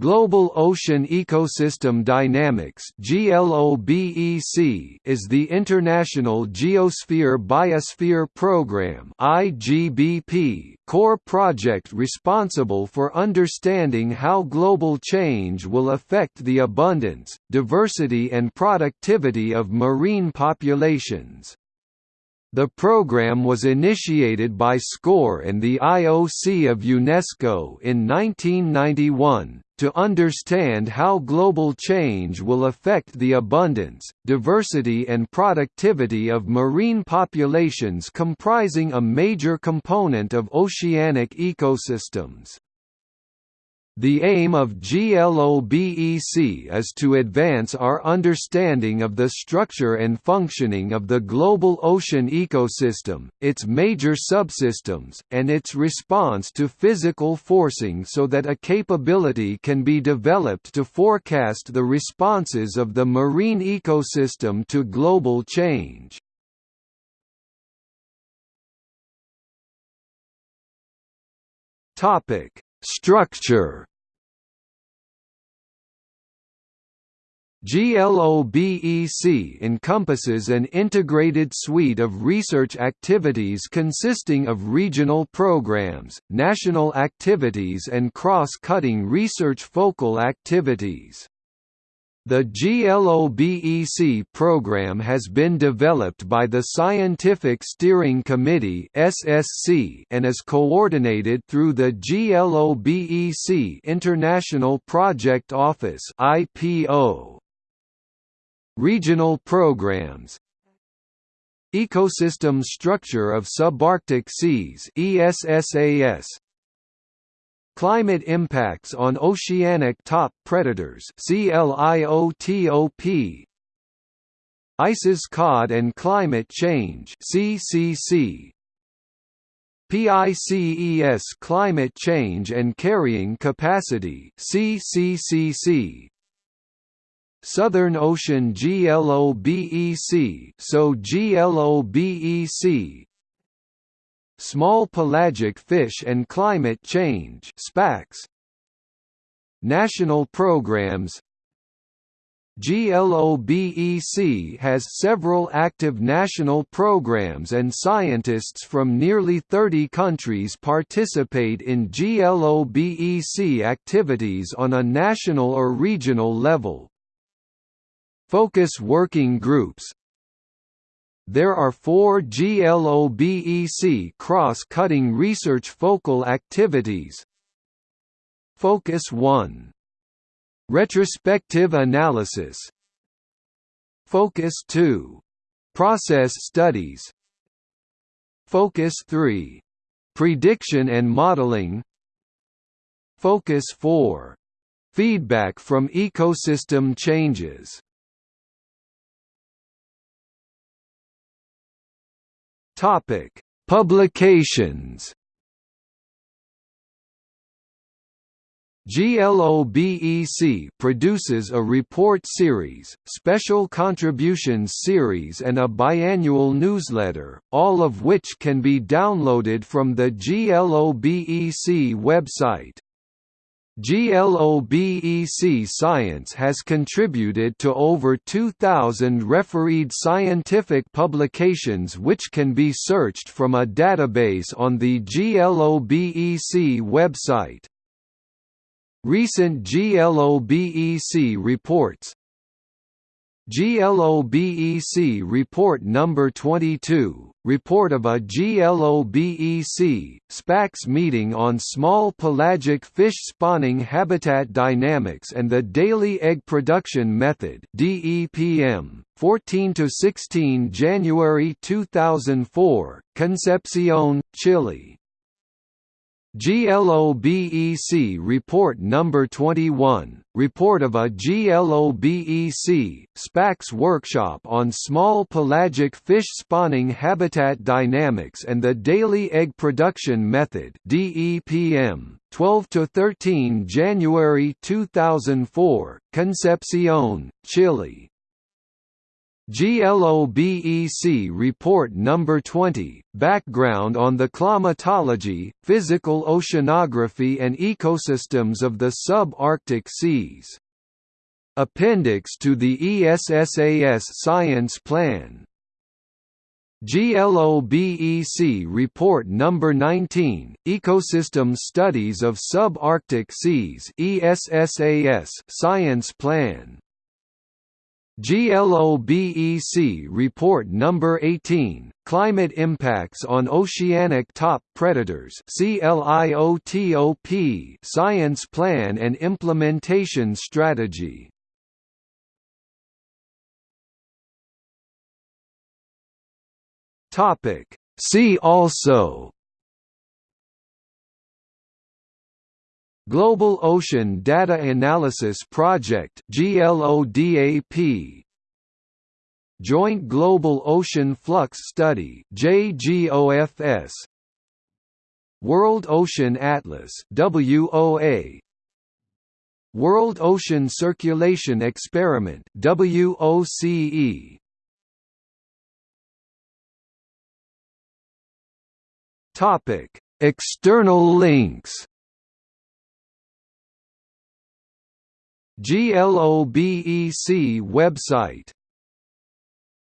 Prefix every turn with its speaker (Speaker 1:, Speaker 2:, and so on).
Speaker 1: Global Ocean Ecosystem Dynamics is the international Geosphere Biosphere Program core project responsible for understanding how global change will affect the abundance, diversity and productivity of marine populations. The program was initiated by SCOR and the IOC of UNESCO in 1991, to understand how global change will affect the abundance, diversity and productivity of marine populations comprising a major component of oceanic ecosystems. The aim of GLOBEC is to advance our understanding of the structure and functioning of the global ocean ecosystem, its major subsystems, and its response to physical forcing so that a capability can be developed to forecast the responses of the marine ecosystem to global change. Topic Structure GLOBEC encompasses an integrated suite of research activities consisting of regional programs, national activities and cross-cutting research focal activities. The GLOBEC program has been developed by the Scientific Steering Committee (SSC) and is coordinated through the GLOBEC International Project Office (IPO). Regional programs Ecosystem Structure of Subarctic Seas ESSAS Climate impacts on oceanic top predators CLIOTOP ICES cod and climate change CCC PICES climate change and carrying capacity CCCC Southern Ocean GLOBEC so GLOBEC Small pelagic fish and climate change SPACC National programs GLOBEC has several active national programs and scientists from nearly 30 countries participate in GLOBEC activities on a national or regional level. Focus working groups there are four GLOBEC cross-cutting research focal activities Focus 1. Retrospective analysis Focus 2. Process studies Focus 3. Prediction and modeling Focus 4. Feedback from ecosystem changes Topic: Publications. GLOBEC produces a report series, special contributions series and a biannual newsletter, all of which can be downloaded from the GLOBEC website. GLOBEC Science has contributed to over 2,000 refereed scientific publications which can be searched from a database on the GLOBEC website. Recent GLOBEC reports GLOBEC Report Number 22, Report of a GLOBEC, SPACC meeting on small pelagic fish spawning habitat dynamics and the daily egg production method DEPM, 14–16 January 2004, Concepcion, Chile GLOBEC Report Number 21, Report of a GLOBEC, SPACC workshop on small pelagic fish spawning habitat dynamics and the daily egg production method DEPM, 12–13 January 2004, Concepcion, Chile GLOBEC Report Number 20, Background on the climatology, physical oceanography and ecosystems of the sub-Arctic seas. Appendix to the ESSAS Science Plan GLOBEC Report Number 19, Ecosystem Studies of Sub-Arctic Seas ESSAS Science Plan GLOBEC Report Number 18, Climate Impacts on Oceanic Top Predators Science Plan and Implementation Strategy. See also Global Ocean Data Analysis Project GLODAP Joint Global Ocean Flux Study JGOFS World Ocean Atlas WOA World Ocean Circulation Experiment WOCE Topic External links GLOBEC website